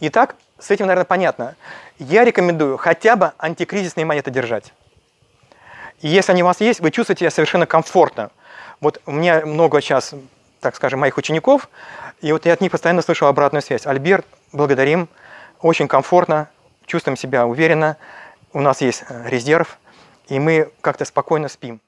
Итак, с этим, наверное, понятно. Я рекомендую хотя бы антикризисные монеты держать. И если они у вас есть, вы чувствуете себя совершенно комфортно. Вот у меня много сейчас, так скажем, моих учеников, и вот я от них постоянно слышу обратную связь. Альберт, благодарим, очень комфортно, чувствуем себя уверенно, у нас есть э, резерв, и мы как-то спокойно спим.